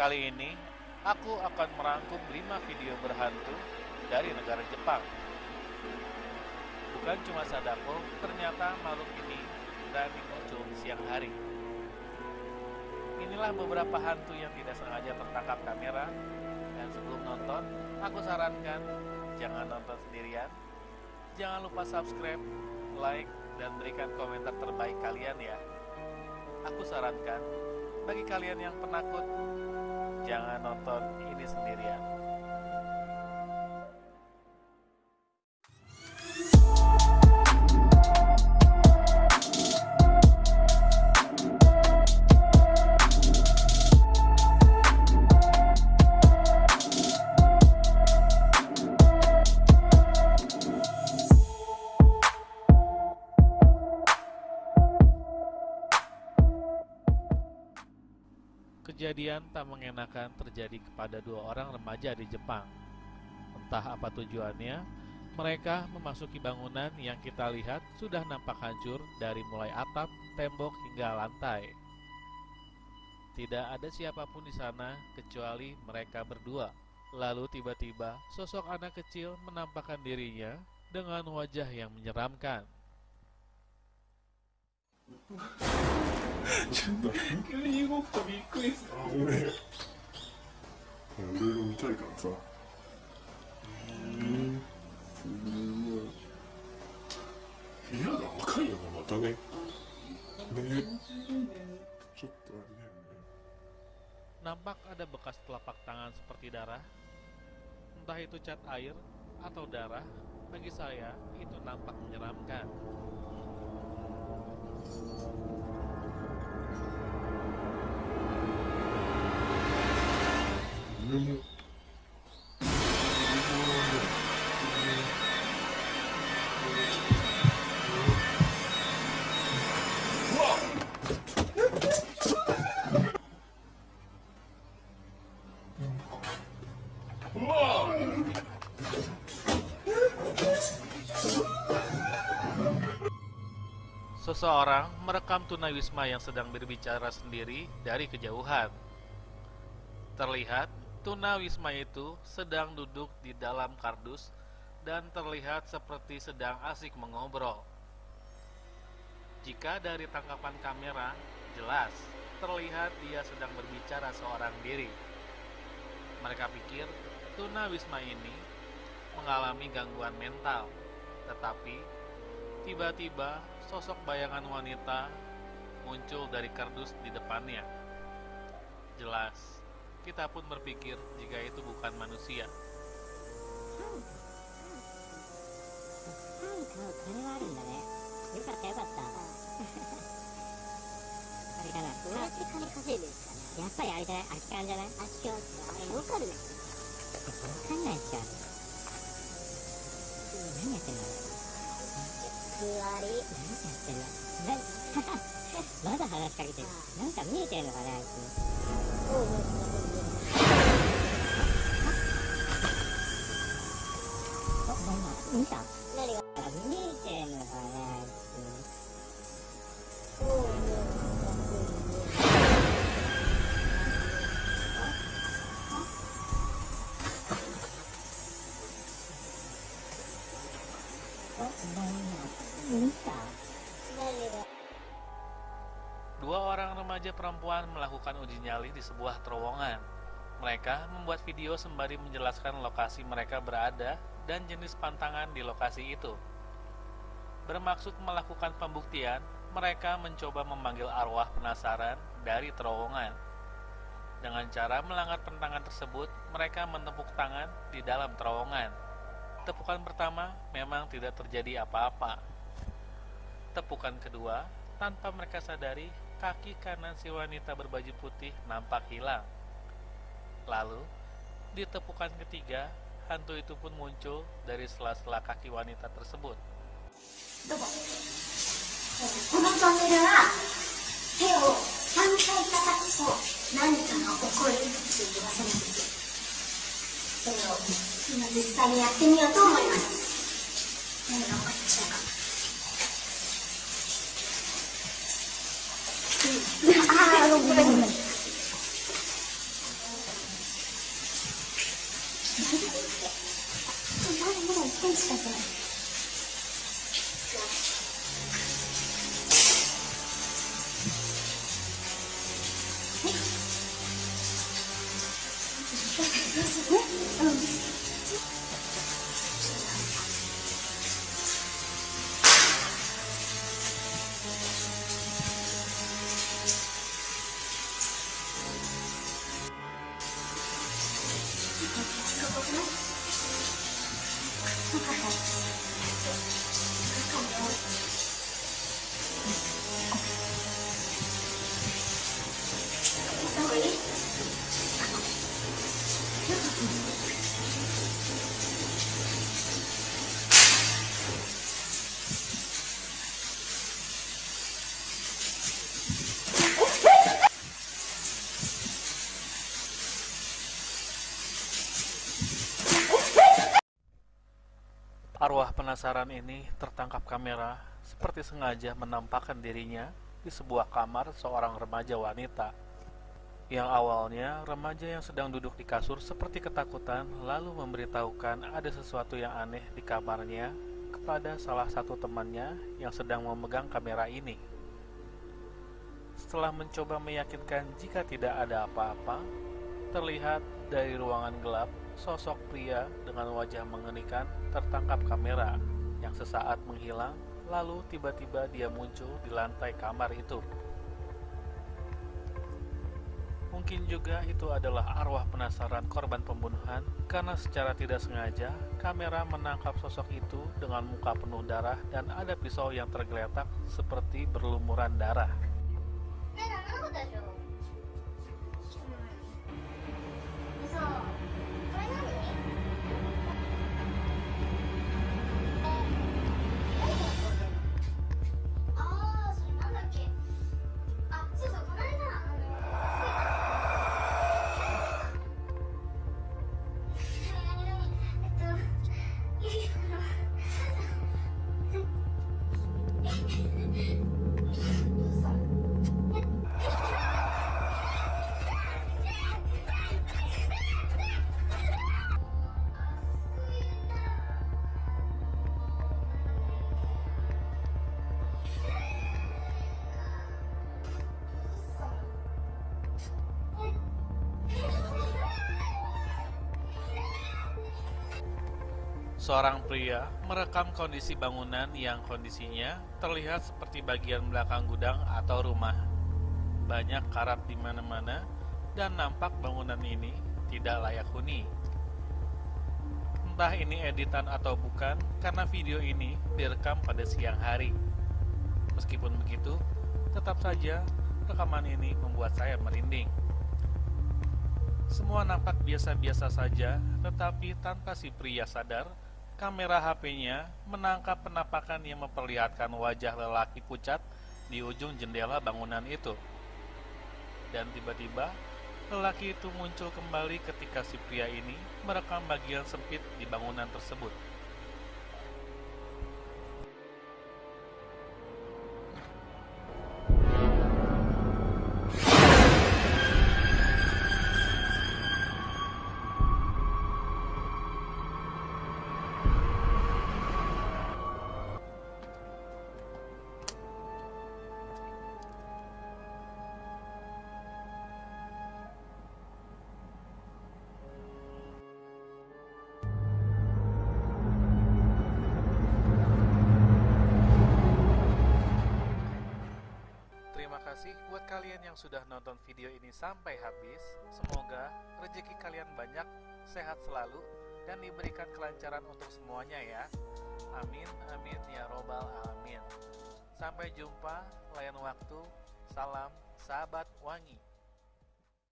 Kali ini, aku akan merangkum 5 video berhantu dari negara Jepang. Bukan cuma Sadako, ternyata makhluk ini berani muncul siang hari. Inilah beberapa hantu yang tidak sengaja tertangkap kamera dan sebelum nonton, aku sarankan jangan nonton sendirian. Jangan lupa subscribe, like, dan berikan komentar terbaik kalian ya. Aku sarankan, bagi kalian yang penakut, jangan nonton ini sendirian. Kejadian tak mengenakan terjadi kepada dua orang remaja di Jepang. Entah apa tujuannya, mereka memasuki bangunan yang kita lihat sudah nampak hancur dari mulai atap, tembok hingga lantai. Tidak ada siapa pun di sana kecuali mereka berdua. Lalu tiba-tiba sosok anak kecil menampakkan dirinya dengan wajah yang menyeramkan. ちょっと急に動くとびっくりするあごめんいろいろ見たいからさうん部屋が赤いよなまたねねちょっとあれだよね Nampak ada bekas telapak tangan seperti darah. Entah itu cat air atau darah, bagi saya itu nampak menyeramkan. Seseorang merekam tunawisma yang sedang berbicara sendiri dari kejauhan. Terlihat tunawisma itu sedang duduk di dalam kardus dan terlihat seperti sedang asik mengobrol. Jika dari tangkapan kamera, jelas terlihat dia sedang berbicara seorang diri. Mereka pikir tunawisma ini mengalami gangguan mental, tetapi tiba-tiba sosok bayangan wanita muncul dari kardus di depannya. Jelas, kita pun berpikir jika itu bukan manusia. 何かこれはあるんだねよかったよかったあれかなどうやって金稼いでるんですかねやっぱりあれじゃない空き缶じゃないわあっちはあれ儲かるねかんないっしょ何やってんのふわり何やってんのなまだ話しかけてるなんか見えてんのかねあいつ 見た何があ見えてんのかねあいそうねつあ何見た何が Dua orang remaja perempuan melakukan uji nyali di sebuah terowongan. Mereka membuat video sembari menjelaskan lokasi mereka berada dan jenis pantangan di lokasi itu. Bermaksud melakukan pembuktian, mereka mencoba memanggil arwah penasaran dari terowongan. Dengan cara melanggar pentangan tersebut, mereka menepuk tangan di dalam terowongan. Tepukan pertama memang tidak terjadi apa-apa. Tepukan kedua, tanpa mereka sadari, kaki kanan si wanita berbaju putih nampak hilang. Lalu, di tepukan ketiga, hantu itu pun muncul dari sela-sela kaki wanita tersebut. ど天气怎？Arwah penasaran ini tertangkap kamera seperti sengaja menampakkan dirinya di sebuah kamar seorang remaja wanita. Yang awalnya remaja yang sedang duduk di kasur seperti ketakutan lalu memberitahukan ada sesuatu yang aneh di kamarnya kepada salah satu temannya yang sedang memegang kamera ini. Setelah mencoba meyakinkan jika tidak ada apa-apa, terlihat dari ruangan gelap sosok pria dengan wajah mengerikan tertangkap kamera yang sesaat menghilang lalu tiba-tiba dia muncul di lantai kamar itu. Mungkin juga itu adalah arwah penasaran korban pembunuhan karena secara tidak sengaja kamera menangkap sosok itu dengan muka penuh darah dan ada pisau yang tergeletak seperti berlumuran darah. Seorang pria merekam kondisi bangunan yang kondisinya terlihat seperti bagian belakang gudang atau rumah. Banyak karat di mana-mana dan nampak bangunan ini tidak layak huni. Entah ini editan atau bukan, karena video ini direkam pada siang hari. Meskipun begitu, tetap saja rekaman ini membuat saya merinding. Semua nampak biasa-biasa saja, tetapi tanpa si pria sadar, kamera HP-nya menangkap penampakan yang memperlihatkan wajah lelaki pucat di ujung jendela bangunan itu. Dan tiba-tiba, lelaki itu muncul kembali ketika si pria ini merekam bagian sempit di bangunan tersebut. Kalian yang sudah nonton video ini sampai habis. Semoga rezeki kalian banyak, sehat selalu, dan diberikan kelancaran untuk semuanya ya. Amin, amin, ya robbal alamin. Sampai jumpa, layan waktu. Salam, sahabat wangi.